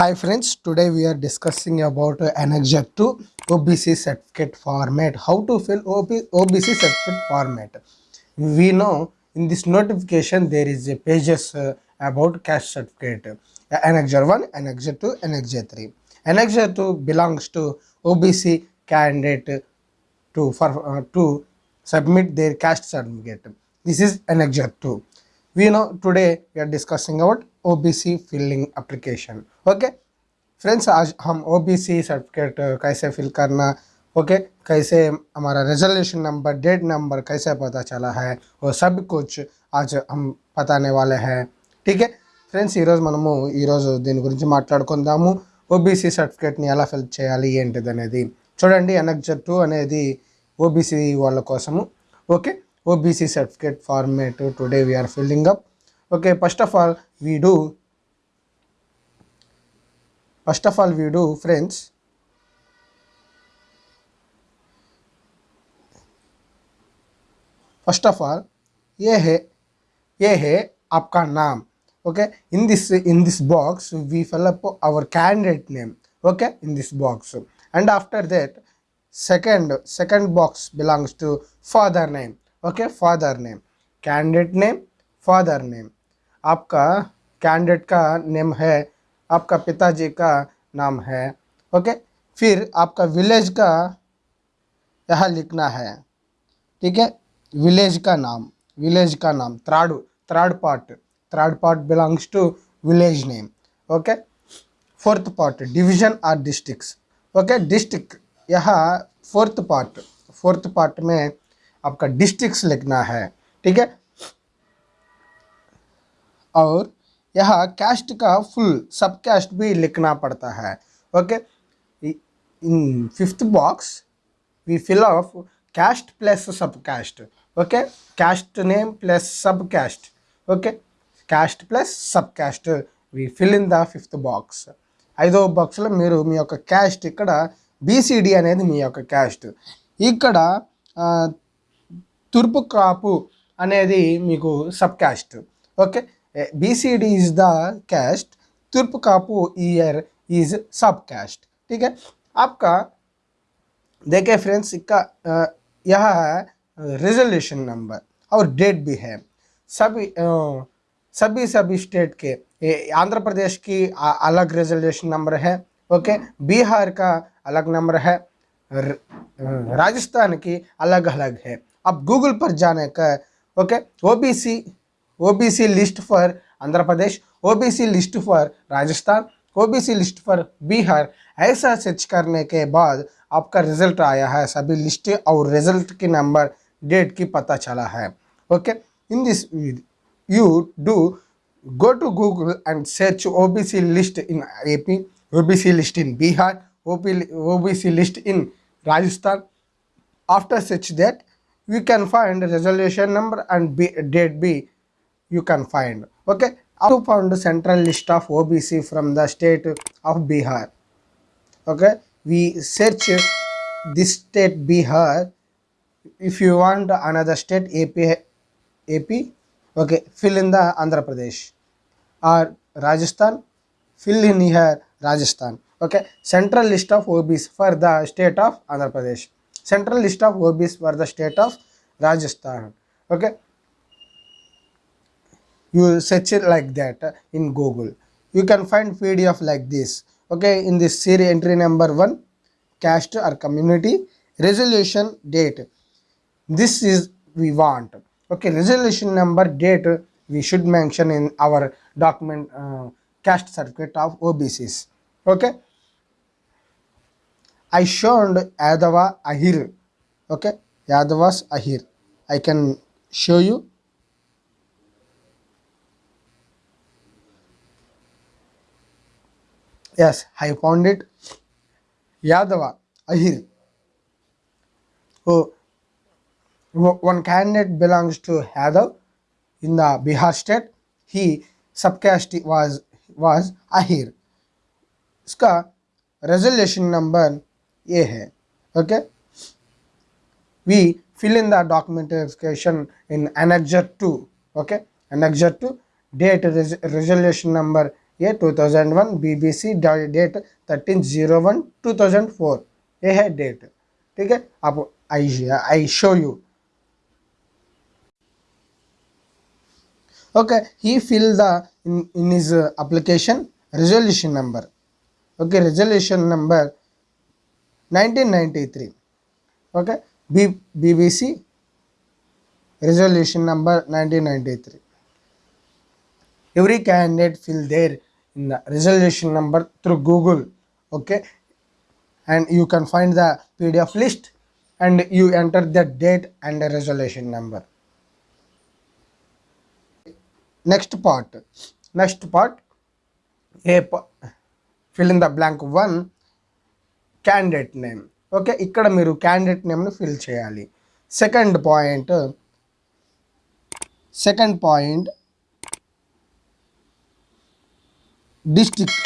Hi friends, today we are discussing about uh, Annexure 2 OBC certificate format. How to fill OBC certificate format. We know in this notification there is a pages uh, about cash certificate. Uh, Annexure 1, Annexure 2, Annexure 3. Annexure 2 belongs to OBC candidate to, for, uh, to submit their cash certificate. This is Annexure 2. We know today we are discussing about OBC filling application okay friends आज हम OBC certificate कैसे fill करना okay कैसे हमारा resolution number date number कैसे पता चला है वो सब कुछ आज हम बताने वाले हैं ठीक है ఫ్రెండ్స్ ఈరోజు మనము ఈరోజు దీని గురించి మాట్లాడుకుందాము ఓబీసీ సర్టిఫికేట్ని ఎలా ఫిల్ చేయాలి ఏంటిది అనేది చూడండి ఎనక్జర్ టూ అనేది ఓబీసీ వాళ్ళ కోసము okay OBC certificate format today we're filling up okay first of all we do first of all we do friends first of all ये है ये है आपका नाम okay in this in this box we fill up our candidate name okay in this box and after that second second box belongs to father name okay father name candidate name father name आपका candidate का name है आपका पिताजी का नाम है, okay? फिर आपका विलेज का यहाँ लिखना है, ठीक है? विलेज का नाम, विलेज का नाम, त्राड़ third part third part belongs to village name okay? Fourth part, division or districts okay? District, यह फोर्थ पार्ट फोर्थ पार्ट में आपका डिस्ट्रिक्स लिखना है, ठीक है? और यहाँ कैस्ट का फुल सब कैस्ट भी लिखना पड़ता है okay in fifth box we fill off caste plus subcaste okay caste name plus subcaste okay caste plus subcaste we fill in the fifth box ఐదో బాక్స్లో మీరు మీ యొక్క క్యాస్ట్ ఇక్కడ బీసీడీ అనేది మీ యొక్క క్యాస్ట్ ఇక్కడ ఆ, తూర్పు కాపు అనేది మీకు sub caste okay Eh, BCD is the caste, Turpkapu is is caste ठीक है? आपका देखे फ्रेंड्स इसका यह है रिजोल्यूशन नंबर और डेट भी है। सभी eh, सभी सभी स्टेट के आंध्र प्रदेश की अलग रिजोल्यूशन नंबर है ओके बिहार का अलग नंबर है eh, राजस्थान की अलग अलग है। आप गूगल पर जाने का okay OBC OBC list for Andhra Pradesh, OBC list for Rajasthan, OBC list for Bihar, ऐसा सर्च करने के बाद आपका रिज़ल्ट आया है। सभी लिस्ट और रिज़ल्ट के नंबर डेट की पता चला है। Okay in this you do go to Google and search OBC list in AP OBC list in Bihar OBC list in Rajasthan. After search that you can find reservation number and date B you can find. Okay? Up to found central list of obc from the state of bihar. Okay? We search this state bihar. If you want another state ap ap okay? Fill in the andhra pradesh. Or rajasthan. Fill in here rajasthan. Okay? Central list of obs for the state of andhra pradesh. Central list of obs for the state of rajasthan. Okay you search it like that uh, in google. You can find pdf like this okay? In this series entry number one caste or community resolution date. This is we want okay? Resolution number date we should mention in our document uh, caste certificate of obcs okay? I showed yadava ahir okay? Yadavas ahir. I can show you yes i found it yadava ahir oh Wo- one candidate belongs to Yadav in the Bihar state. He subcaste was was Ahir. इसका resolution number ये है okay we fill in the documentation in annexure 2 okay annexure 2 date res- resolution number ये 2001 BBC date 1301-2004 ये है date ठीक है? आप I I show you okay he fill the in is application resolution number okay resolution number 1993 okay B BBC resolution number 1993 every candidate fill there in the resolution number through google okay and you can find the pdf list and you enter the date and the resolution number next part next part a fill in the blank one candidate name okay ఇక్కడ మీరు candidate నేమ్ని fill చేయాలి second point second point district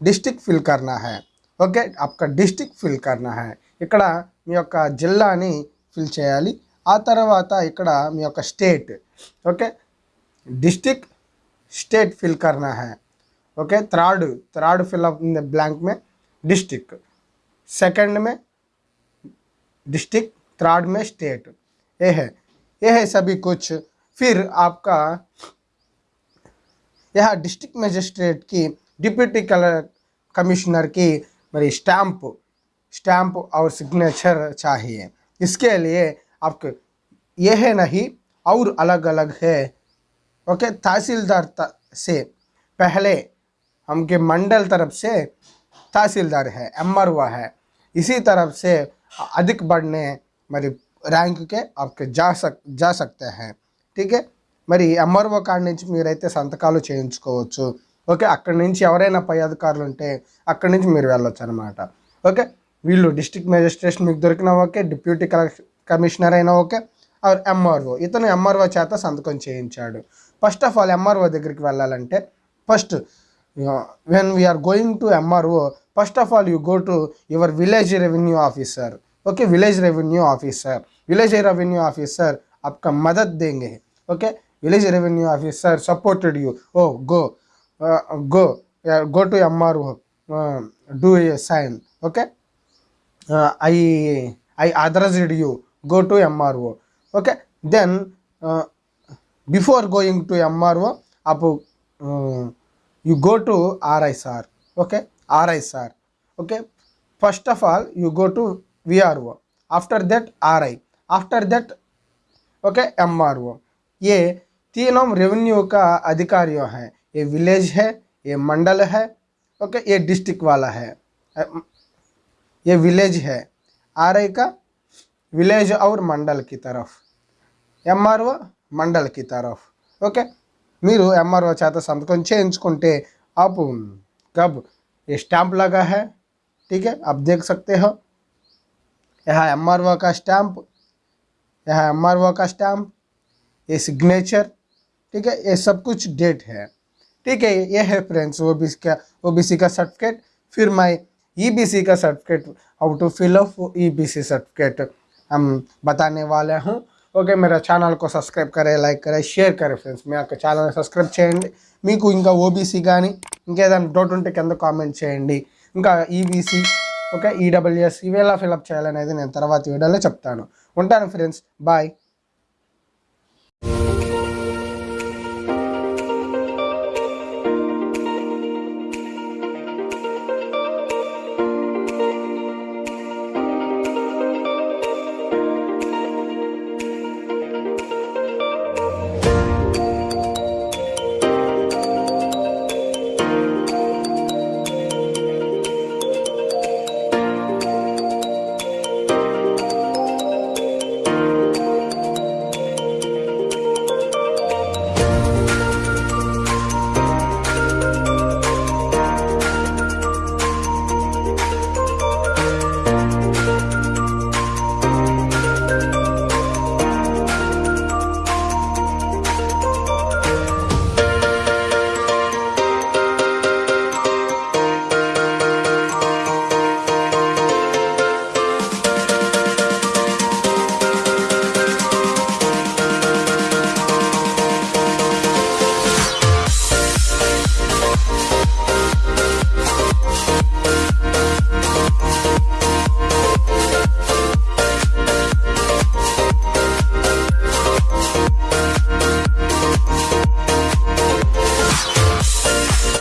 district fill కర్నా high okay आपका district fill కర్నా high ఇక్కడ మీ యొక్క జిల్లాని fill చేయాలి ఆ తర్వాత ఇక్కడ మీ యొక్క state okay district state fill करना है okay third third fill up in the blank में डिस्ट्रिक्ट सेकंड में डिस्ट्रिक्ट थर्ड में स्टेट ये है ये है सभी कुछ फिर आपका यह डिस्ट्रिक्ट मजिस्ट्रेट की डिप्यूटी कलर कमिश्नर की मेरी स्टैंप स्टैम्प और सिग्नेचर चाहिए। इसके लिए आपको यह है नहीं, और अलग अलग है। ओके, तहसीलदार से पहले हमके मंडल तरफ़ से तहसीलदार है एम है। इसी तरफ़ से अधिक बढ़ने मेरी रैंक के आपके जा सक, जा सकते हैं। ठीक है? మరి ఎంఆర్ఓ కాడ నుంచి మీరైతే సంతకాలు చేయించుకోవచ్చు ఓకే అక్కడి నుంచి ఎవరైనా పై అధికారులు ఉంటే అక్కడి నుంచి మీరు వెళ్ళొచ్చు అనమాట ఓకే వీళ్ళు డిస్ట్రిక్ట్ మేజిస్ట్రేషన్ మీకు దొరికిన ఓకే డిప్యూటీ కలెక్టర్ కమిషనర్ అయినా ఓకే ఆర్ ఎంఆర్ఓ ఇతను ఎంఆర్ఓ చేత సంతకం చేయించాడు ఫస్ట్ ఆఫ్ ఆల్ ఎంఆర్ఓ దగ్గరికి వెళ్ళాలంటే first when we're going to MRO first of all you go to your village revenue officer okay village revenue officer village revenue officer आपका मदद देंगे okay village revenue officer supported you. Oh go. Uh, go. Yeah, go to Amarwo. uh, do a sign. Okay? Uh, i i authorized you. Go to mro okay? Then uh, before going to mro up uh, you go to risr okay? Risr okay? First of all you go to vro after that ri after that okay mro a तीनों revenue का अधिकारियों हैं ये village है ये मंडल है okay ये district वाला है अ, ये विलेज है आर का विलेज और मंडल की तरफ ఎంఆర్ఓ మండల్ की तरफ ఓకే మీరు ఎంఆర్ఓ చేత సంతకం చేయించుకుంటే आप कब ये स्टैंप लगा है ठीक है आप देख सकते हो यहाँ एम का स्टैंप यहाँ एम का स्टैंप ये सिग्नेचर ठीक है ये सब कुछ डेट है ठीक है ये है फ्रेंड्स ओ बी का ओ बी सी का सर्टिफिकेट फिर मैं ई बी सी का certificate how to fill up E B C certificate हम बताने वाले हूँ ఓకే మీరు ఛానల్ को సబ్స్క్రైబ్ కరే లైక్ కరే షేర్ కరే ఫ్రెండ్స్ మీ యొక్క ఛానల్ని సబ్స్క్రైబ్ చేయండి మీకు ఇంకా ఓబీసీ కానీ ఇంకేదైనా డౌట్ ఉంటే కింద కామెంట్ చేయండి ఇంకా ఈబీసీ ఓకే ఈడబ్ల్యూఎస్ ఇవి ఎలా ఫిల్అప్ చేయాలనేది నేను తర్వాత వీడియోలో చెప్తాను ఉంటాను ఫ్రెండ్స్ బాయ్